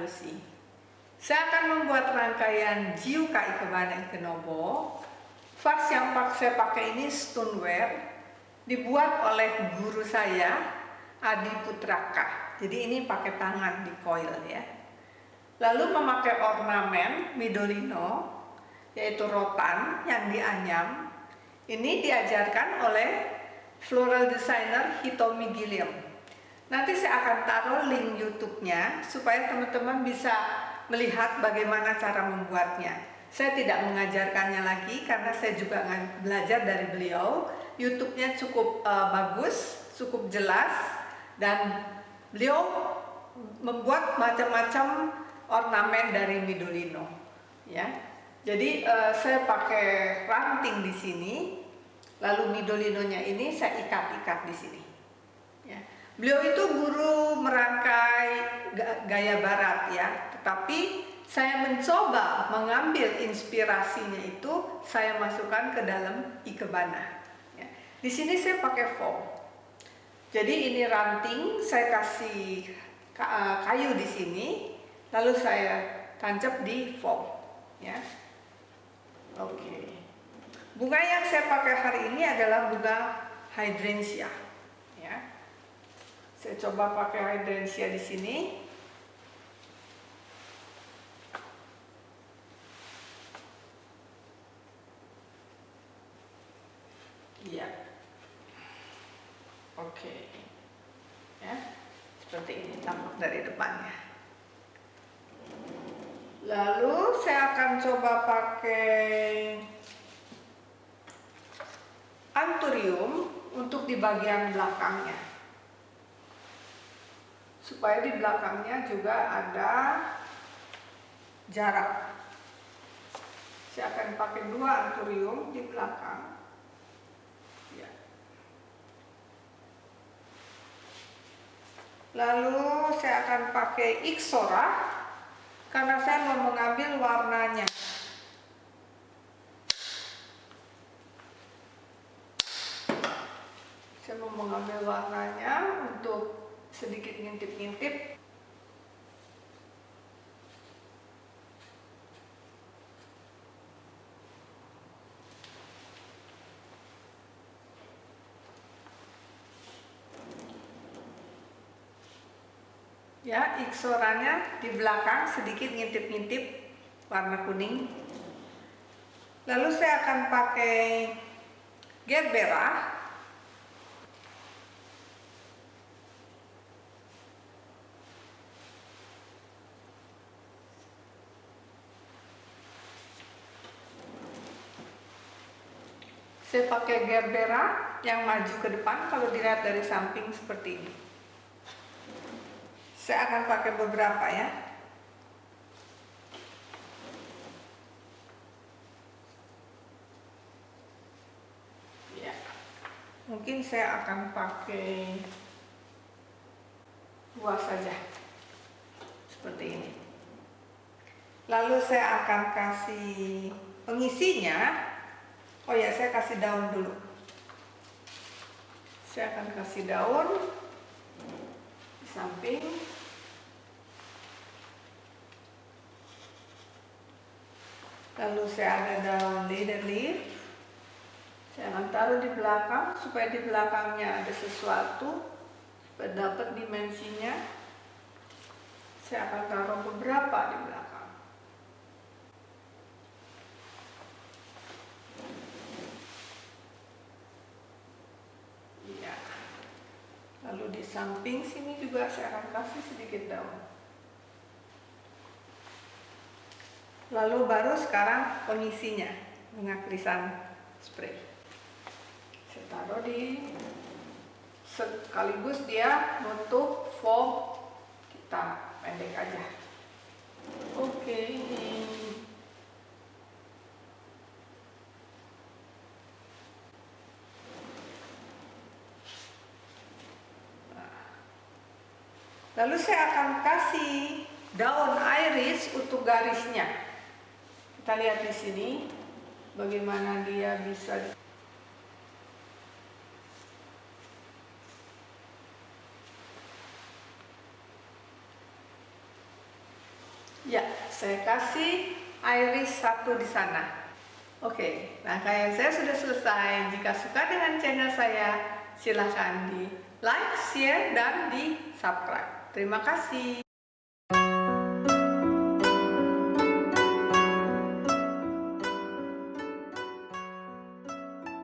Lucy. Saya akan membuat rangkaian Jiuka Ikebana Ikenobo. Vas yang saya pakai ini stoneware, dibuat oleh guru saya, Adi Putraka. Jadi ini pakai tangan di coil ya. Lalu memakai ornamen Midolino, yaitu rotan yang dianyam. Ini diajarkan oleh floral designer Hitomi Gilliam. Nanti saya akan taruh link YouTube-nya supaya teman-teman bisa melihat bagaimana cara membuatnya. Saya tidak mengajarkannya lagi karena saya juga belajar dari beliau. YouTube-nya cukup uh, bagus, cukup jelas dan beliau membuat macam-macam ornamen dari Midolino. Ya, jadi uh, saya pakai ranting di sini, lalu Midolinonya ini saya ikat-ikat di sini. Ya. Beliau itu guru merangkai gaya barat ya, tetapi saya mencoba mengambil inspirasinya itu saya masukkan ke dalam ikebana. Ya. Di sini saya pakai foam. Jadi ini ranting, saya kasih eh, kayu di sini, lalu saya tancap di foam. Ya. Oke. Bunga yang saya pakai hari ini adalah bunga hydrangea. Ya. Saya coba pakai hydrangea di sini. Iya. Oke. Ya. Seperti ini tampak dari depannya. Lalu saya akan coba pakai anturium untuk di bagian belakangnya. Supaya di belakangnya juga ada jarak. Saya akan pakai dua anturium di belakang. Lalu saya akan pakai Ixora karena saya mau mengambil warnanya. Saya mau mengambil warnanya untuk sedikit ngintip-ngintip. Ya iksorannya di belakang sedikit ngintip-ngintip warna kuning. Lalu saya akan pakai gerbera saya pakai gerbera yang maju ke depan kalau dilihat dari samping seperti ini saya akan pakai beberapa ya. Ya. Mungkin saya akan pakai dua saja. Seperti ini. Lalu saya akan kasih pengisinya. Oh ya, saya kasih daun dulu. Saya akan kasih daun di samping. Lalu saya ada daun leader leaf saya akan taruh di belakang supaya di belakangnya ada sesuatu dapat dimensinya. Saya akan taruh beberapa di belakang iya di samping sini juga saya akan kasih sedikit daun Lalu baru sekarang pengisinya bunga krisan spray. Saya taruh di sekaligus dia nutup foam kita pendek aja. Oke ini. Nah. Lalu saya akan kasih daun iris untuk garisnya. Kita lihat di sini bagaimana dia bisa Ya, saya kasih iris satu di sana. Oke, rangkaian saya sudah selesai. Jika suka dengan channel saya, silahkan di like, share, dan di subscribe. Terima kasih.